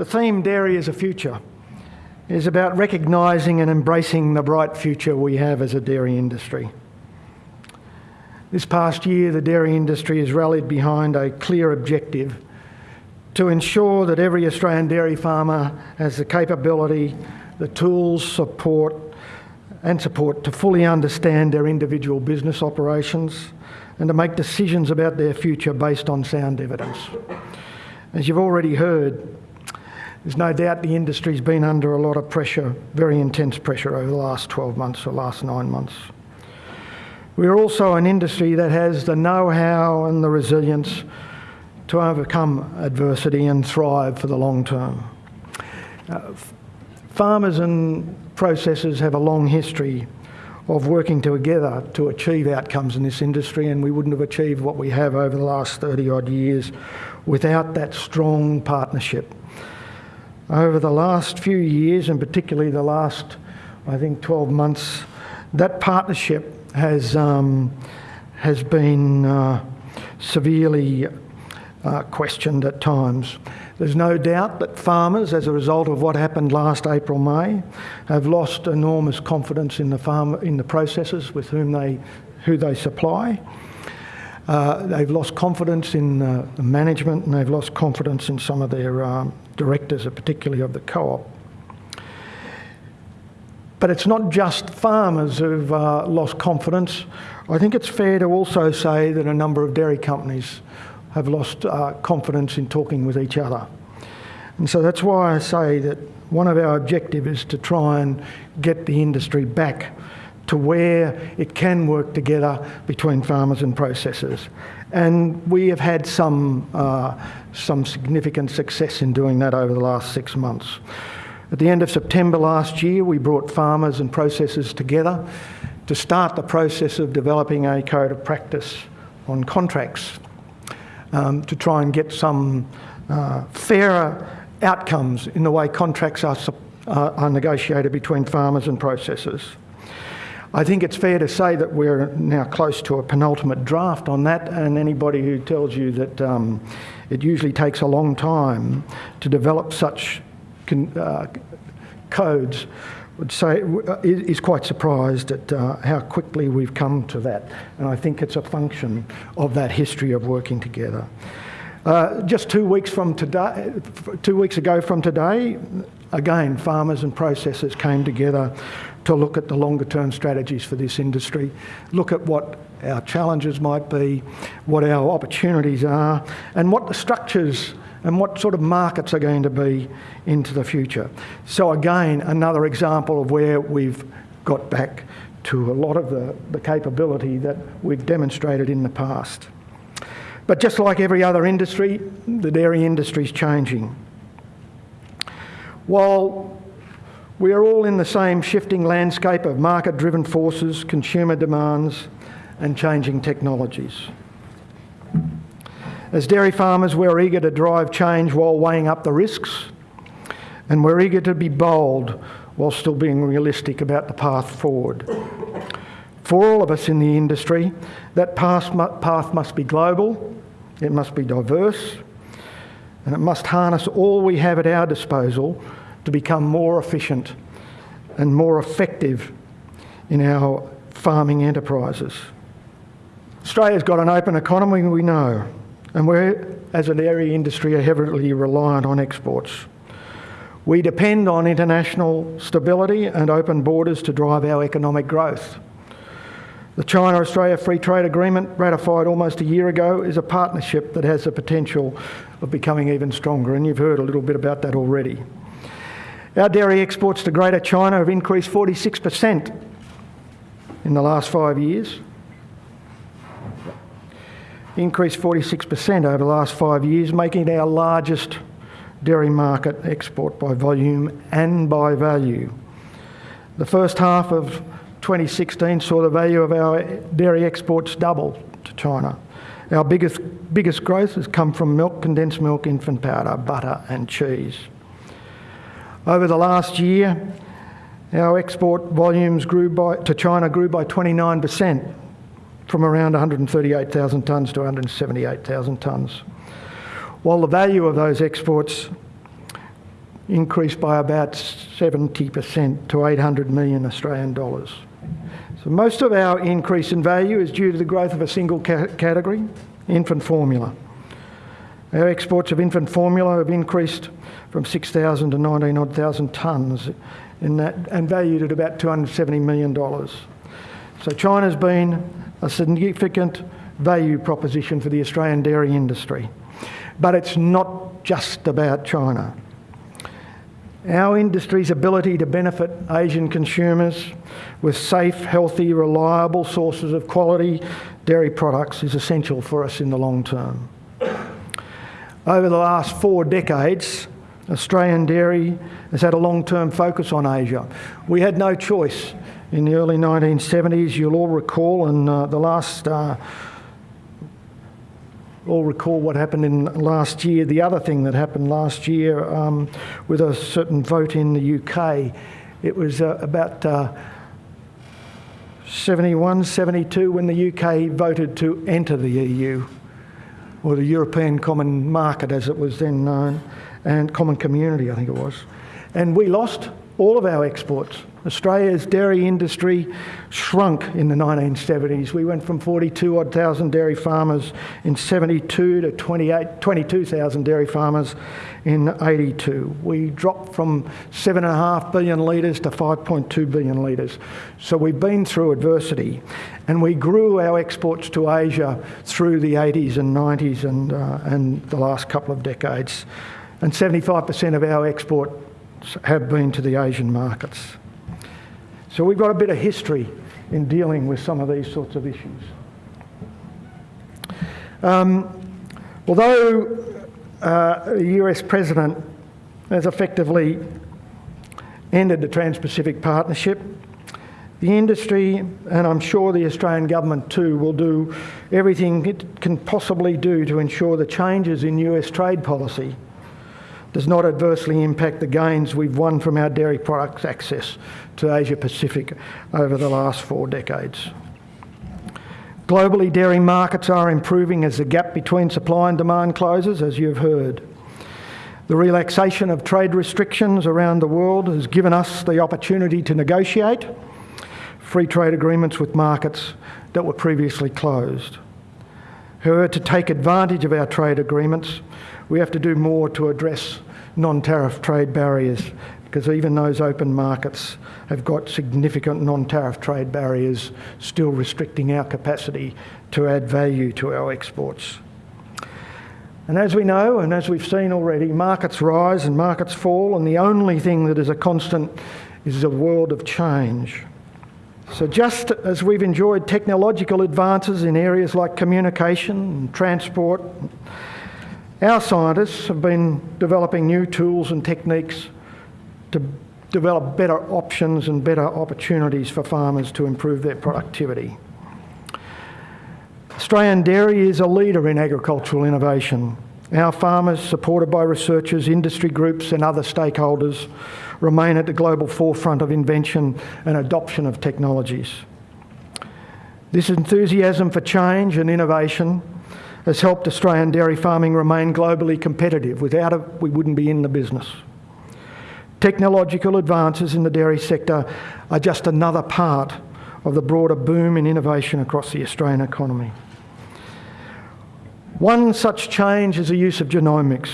The theme, Dairy as a Future, is about recognising and embracing the bright future we have as a dairy industry. This past year, the dairy industry has rallied behind a clear objective to ensure that every Australian dairy farmer has the capability, the tools, support, and support to fully understand their individual business operations and to make decisions about their future based on sound evidence. As you've already heard, there's no doubt the industry's been under a lot of pressure, very intense pressure over the last 12 months or last nine months. We're also an industry that has the know-how and the resilience to overcome adversity and thrive for the long term. Uh, farmers and processors have a long history of working together to achieve outcomes in this industry and we wouldn't have achieved what we have over the last 30 odd years without that strong partnership over the last few years, and particularly the last, I think, 12 months, that partnership has, um, has been uh, severely uh, questioned at times. There's no doubt that farmers, as a result of what happened last April, May, have lost enormous confidence in the farm, in the processors with whom they, who they supply. Uh, they've lost confidence in uh, the management and they've lost confidence in some of their um, directors, particularly of the co-op. But it's not just farmers who've uh, lost confidence. I think it's fair to also say that a number of dairy companies have lost uh, confidence in talking with each other. And so that's why I say that one of our objectives is to try and get the industry back to where it can work together between farmers and processors. And we have had some, uh, some significant success in doing that over the last six months. At the end of September last year, we brought farmers and processors together to start the process of developing a code of practice on contracts um, to try and get some uh, fairer outcomes in the way contracts are, uh, are negotiated between farmers and processors. I think it's fair to say that we're now close to a penultimate draft on that, and anybody who tells you that um, it usually takes a long time to develop such uh, codes would say is quite surprised at uh, how quickly we've come to that, and I think it's a function of that history of working together. Uh, just two weeks from today, two weeks ago from today, again, farmers and processors came together to look at the longer term strategies for this industry, look at what our challenges might be, what our opportunities are, and what the structures and what sort of markets are going to be into the future. So again, another example of where we've got back to a lot of the, the capability that we've demonstrated in the past. But just like every other industry, the dairy industry is changing. While we are all in the same shifting landscape of market-driven forces, consumer demands and changing technologies. As dairy farmers, we're eager to drive change while weighing up the risks, and we're eager to be bold while still being realistic about the path forward. For all of us in the industry, that path must be global, it must be diverse, and it must harness all we have at our disposal to become more efficient and more effective in our farming enterprises. Australia's got an open economy, we know, and we're, as a dairy industry, are heavily reliant on exports. We depend on international stability and open borders to drive our economic growth. The China-Australia Free Trade Agreement, ratified almost a year ago, is a partnership that has the potential of becoming even stronger, and you've heard a little bit about that already. Our dairy exports to Greater China have increased 46% in the last five years. Increased 46% over the last five years, making it our largest dairy market export by volume and by value. The first half of 2016 saw the value of our dairy exports double to China. Our biggest, biggest growth has come from milk, condensed milk, infant powder, butter and cheese. Over the last year, our export volumes grew by, to China grew by 29%, from around 138,000 tonnes to 178,000 tonnes. While the value of those exports increased by about 70% to 800 million Australian dollars. So most of our increase in value is due to the growth of a single ca category, infant formula. Our exports of infant formula have increased from 6,000 to 19 odd thousand tonnes that, and valued at about $270 million. So China's been a significant value proposition for the Australian dairy industry. But it's not just about China. Our industry's ability to benefit Asian consumers with safe, healthy, reliable sources of quality dairy products is essential for us in the long term. Over the last four decades, Australian dairy has had a long-term focus on Asia. We had no choice in the early 1970s. You'll all recall and uh, the last uh, all recall what happened in last year. The other thing that happened last year um, with a certain vote in the UK, it was uh, about uh, 71, 72 when the UK voted to enter the EU, or the European Common Market as it was then known, and Common Community, I think it was. And we lost all of our exports. Australia's dairy industry shrunk in the 1970s. We went from 42 odd thousand dairy farmers in 72 to 22,000 dairy farmers in 82. We dropped from 7.5 billion litres to 5.2 billion litres. So we've been through adversity and we grew our exports to Asia through the 80s and 90s and, uh, and the last couple of decades. And 75% of our exports have been to the Asian markets. So we've got a bit of history in dealing with some of these sorts of issues. Um, although uh, the US president has effectively ended the Trans-Pacific Partnership, the industry, and I'm sure the Australian government too, will do everything it can possibly do to ensure the changes in US trade policy does not adversely impact the gains we've won from our dairy products access to Asia Pacific over the last four decades. Globally, dairy markets are improving as the gap between supply and demand closes, as you've heard. The relaxation of trade restrictions around the world has given us the opportunity to negotiate free trade agreements with markets that were previously closed. However, to take advantage of our trade agreements, we have to do more to address non-tariff trade barriers because even those open markets have got significant non-tariff trade barriers still restricting our capacity to add value to our exports. And as we know, and as we've seen already, markets rise and markets fall, and the only thing that is a constant is a world of change. So just as we've enjoyed technological advances in areas like communication and transport, our scientists have been developing new tools and techniques to develop better options and better opportunities for farmers to improve their productivity. Australian dairy is a leader in agricultural innovation. Our farmers, supported by researchers, industry groups and other stakeholders, remain at the global forefront of invention and adoption of technologies. This enthusiasm for change and innovation has helped Australian dairy farming remain globally competitive. Without it, we wouldn't be in the business. Technological advances in the dairy sector are just another part of the broader boom in innovation across the Australian economy. One such change is the use of genomics,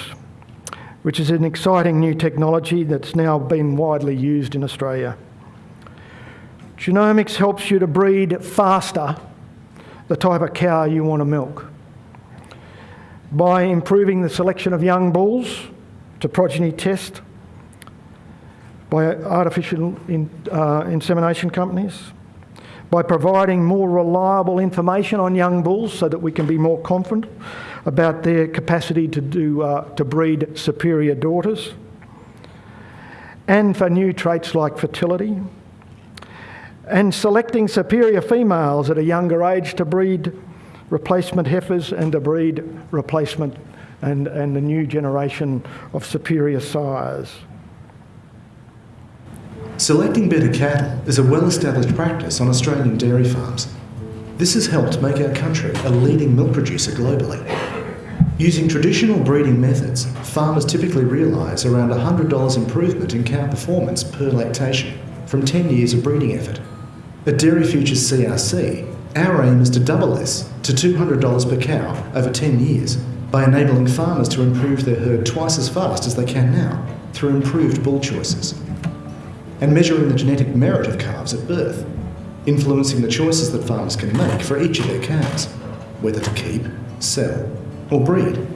which is an exciting new technology that's now been widely used in Australia. Genomics helps you to breed faster the type of cow you want to milk by improving the selection of young bulls to progeny test, by artificial in, uh, insemination companies, by providing more reliable information on young bulls so that we can be more confident about their capacity to, do, uh, to breed superior daughters, and for new traits like fertility, and selecting superior females at a younger age to breed replacement heifers and to breed replacement and, and the new generation of superior sires. Selecting better cattle is a well-established practice on Australian dairy farms. This has helped make our country a leading milk producer globally. Using traditional breeding methods, farmers typically realise around $100 improvement in cow performance per lactation from 10 years of breeding effort. At Dairy Futures CRC, our aim is to double this to $200 per cow over 10 years by enabling farmers to improve their herd twice as fast as they can now through improved bull choices. And measuring the genetic merit of calves at birth, influencing the choices that farmers can make for each of their calves, whether to keep, sell, or breed.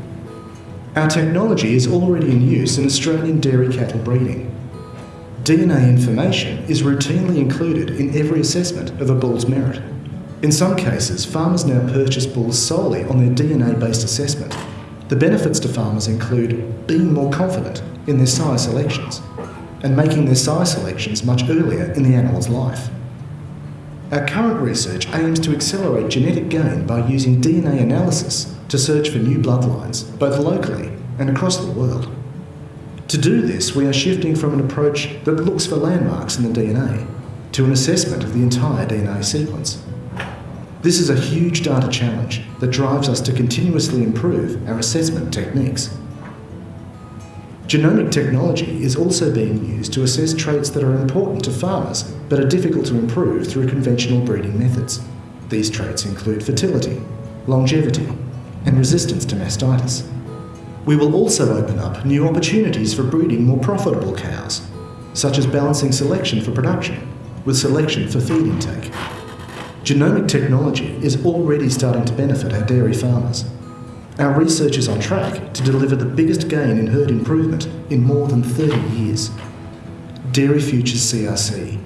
Our technology is already in use in Australian dairy cattle breeding. DNA information is routinely included in every assessment of a bull's merit. In some cases, farmers now purchase bulls solely on their DNA based assessment. The benefits to farmers include being more confident in their sire selections and making their sire selections much earlier in the animal's life. Our current research aims to accelerate genetic gain by using DNA analysis to search for new bloodlines, both locally and across the world. To do this, we are shifting from an approach that looks for landmarks in the DNA to an assessment of the entire DNA sequence. This is a huge data challenge that drives us to continuously improve our assessment techniques. Genomic technology is also being used to assess traits that are important to farmers but are difficult to improve through conventional breeding methods. These traits include fertility, longevity, and resistance to mastitis. We will also open up new opportunities for breeding more profitable cows, such as balancing selection for production with selection for feed intake. Genomic technology is already starting to benefit our dairy farmers. Our research is on track to deliver the biggest gain in herd improvement in more than 30 years. Dairy Futures CRC,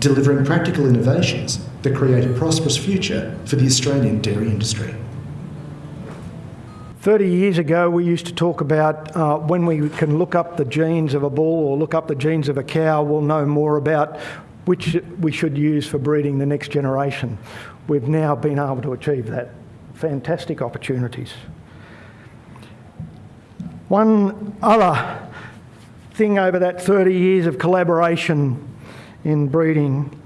delivering practical innovations that create a prosperous future for the Australian dairy industry. 30 years ago, we used to talk about uh, when we can look up the genes of a bull or look up the genes of a cow, we'll know more about which we should use for breeding the next generation. We've now been able to achieve that. Fantastic opportunities. One other thing over that 30 years of collaboration in breeding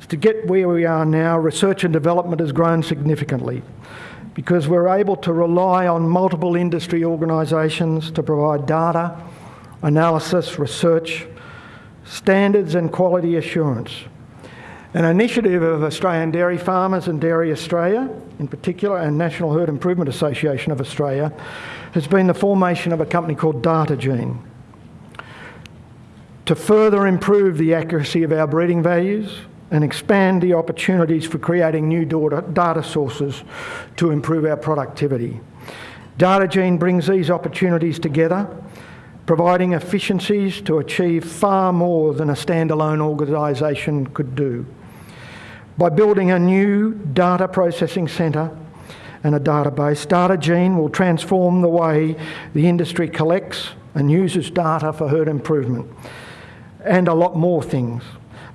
is to get where we are now, research and development has grown significantly because we're able to rely on multiple industry organisations to provide data, analysis, research, standards and quality assurance. An initiative of Australian Dairy Farmers and Dairy Australia, in particular, and National Herd Improvement Association of Australia, has been the formation of a company called DataGene. To further improve the accuracy of our breeding values, and expand the opportunities for creating new data sources to improve our productivity. DataGene brings these opportunities together, providing efficiencies to achieve far more than a standalone organisation could do. By building a new data processing centre and a database, DataGene will transform the way the industry collects and uses data for herd improvement and a lot more things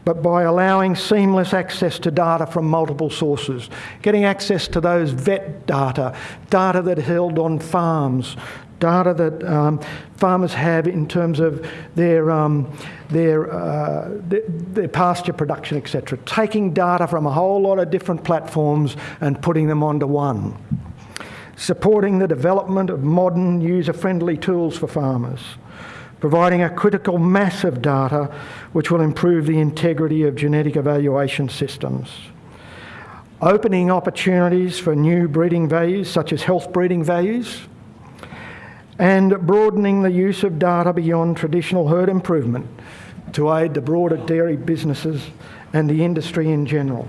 but by allowing seamless access to data from multiple sources, getting access to those vet data, data that held on farms, data that um, farmers have in terms of their, um, their, uh, their, their, pasture production, etc. Taking data from a whole lot of different platforms and putting them onto one. Supporting the development of modern user-friendly tools for farmers providing a critical mass of data which will improve the integrity of genetic evaluation systems. Opening opportunities for new breeding values, such as health breeding values, and broadening the use of data beyond traditional herd improvement to aid the broader dairy businesses and the industry in general.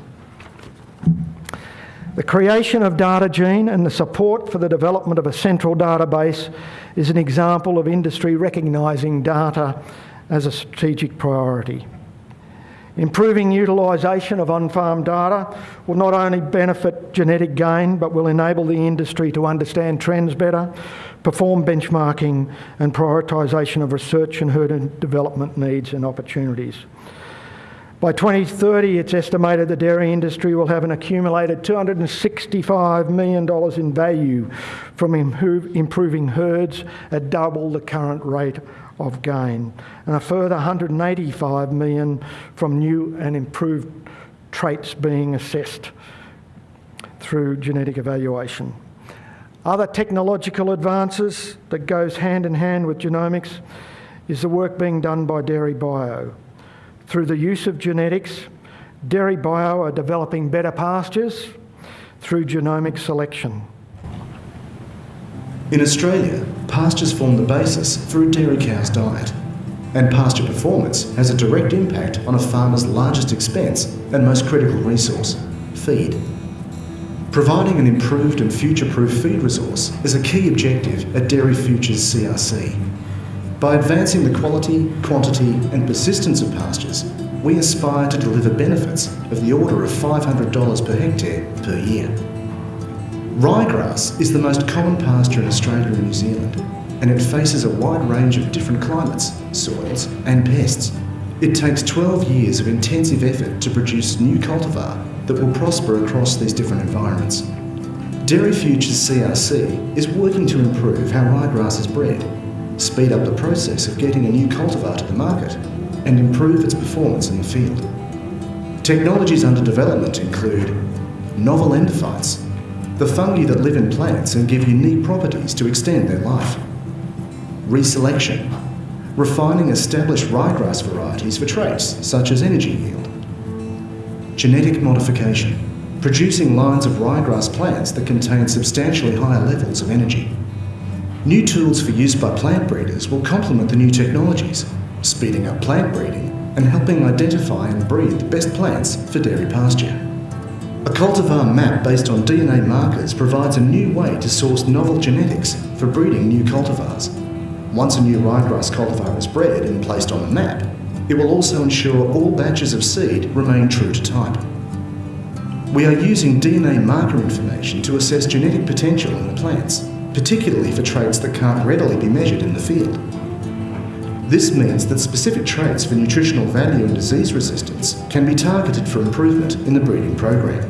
The creation of DataGene and the support for the development of a central database is an example of industry recognising data as a strategic priority. Improving utilisation of on-farm data will not only benefit genetic gain, but will enable the industry to understand trends better, perform benchmarking and prioritisation of research and herd development needs and opportunities. By 2030, it's estimated the dairy industry will have an accumulated $265 million in value from improving herds at double the current rate of gain, and a further 185 million from new and improved traits being assessed through genetic evaluation. Other technological advances that goes hand in hand with genomics is the work being done by Dairy Bio. Through the use of genetics, Dairy Bio are developing better pastures through genomic selection. In Australia, pastures form the basis for a dairy cow's diet, and pasture performance has a direct impact on a farmer's largest expense and most critical resource feed. Providing an improved and future-proof feed resource is a key objective at Dairy Futures CRC. By advancing the quality, quantity and persistence of pastures, we aspire to deliver benefits of the order of $500 per hectare per year. Ryegrass is the most common pasture in Australia and New Zealand, and it faces a wide range of different climates, soils and pests. It takes 12 years of intensive effort to produce new cultivar that will prosper across these different environments. Dairy Futures CRC is working to improve how ryegrass is bred, speed up the process of getting a new cultivar to the market, and improve its performance in the field. Technologies under development include novel endophytes, the fungi that live in plants and give unique properties to extend their life. Reselection, refining established ryegrass varieties for traits such as energy yield genetic modification, producing lines of ryegrass plants that contain substantially higher levels of energy. New tools for use by plant breeders will complement the new technologies, speeding up plant breeding and helping identify and breed the best plants for dairy pasture. A cultivar map based on DNA markers provides a new way to source novel genetics for breeding new cultivars. Once a new ryegrass cultivar is bred and placed on the map, it will also ensure all batches of seed remain true to type. We are using DNA marker information to assess genetic potential in the plants, particularly for traits that can't readily be measured in the field. This means that specific traits for nutritional value and disease resistance can be targeted for improvement in the breeding program.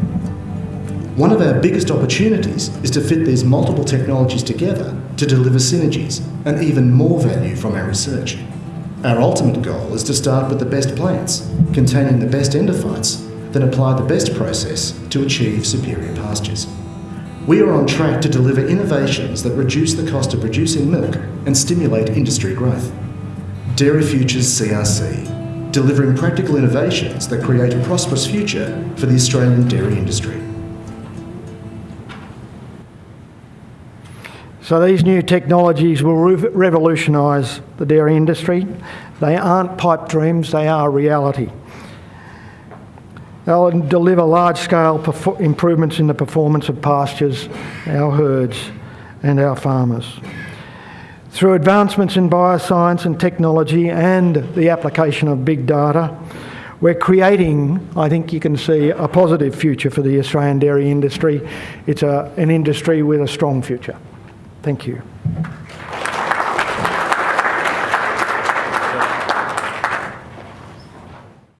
One of our biggest opportunities is to fit these multiple technologies together to deliver synergies and even more value from our research. Our ultimate goal is to start with the best plants, containing the best endophytes, then apply the best process to achieve superior pastures. We are on track to deliver innovations that reduce the cost of producing milk and stimulate industry growth. Dairy Futures CRC, delivering practical innovations that create a prosperous future for the Australian dairy industry. So these new technologies will re- revolutionise the dairy industry. They aren't pipe dreams, they are reality. They'll deliver large-scale improvements in the performance of pastures, our herds and our farmers. Through advancements in bioscience and technology and the application of big data, we're creating, I think you can see, a positive future for the Australian dairy industry. It's a, an industry with a strong future. Thank you.